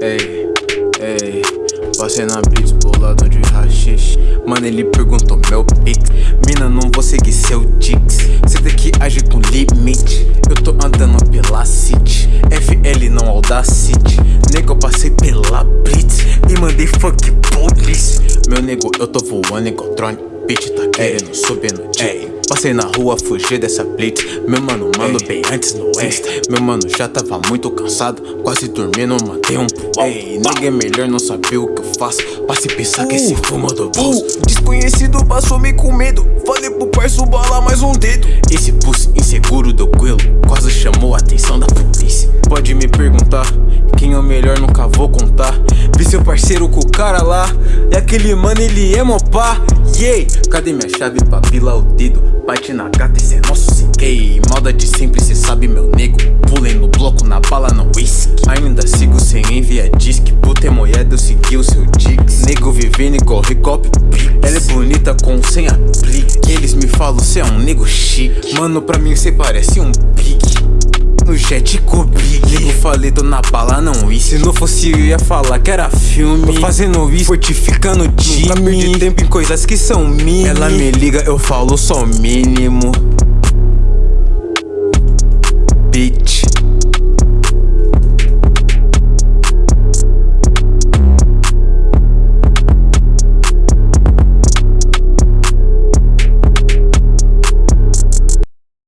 Ei, ei, passei na blitz bolado de rachixe Mano, ele perguntou meu pix? Mina, não vou seguir seu dix. Cê tem que agir com limite. Eu tô andando pela city. FL não Audacity. Nego, eu passei pela blitz E mandei fuck police. Meu nego, eu tô voando igual drone Bitch tá querendo subir no Ei. Passei na rua, fugi dessa blitz. Meu mano, mano, bem antes no Insta Meu mano já tava muito cansado Quase dormindo, mandei um pro Ei, ninguém melhor não sabia o que eu faço. Passe pensar que esse Uh, fumo do bolso. Desconhecido passou me com medo. Falei pro parceiro bala mais um dedo. Esse pulso inseguro do Quilo Quase chamou a atenção da polícia. Pode me perguntar Quem é o melhor nunca vou contar. Vi seu parceiro com o cara lá E aquele mano ele é mopá Yeah. Cadê minha chave pra pilar o dedo? Bate na gata esse é nosso Ei, maldade sempre cê sabe meu nego. Pulei no bloco na bala no whisky. Ainda sigo sem enviar disque. Puta é moeda eu segui o seu dix. Nego vivendo igual Recop Ela é bonita com sem aplique Eles me falam cê é um nego chique. Mano pra mim cê parece um pique. No jet com big Nego falei tô na bala não isso Se não fosse eu ia falar que era filme. Tô fazendo isso, fortificando time. Nunca perdi tempo em coisas que são mínimas Ela me liga, eu falo só o mínimo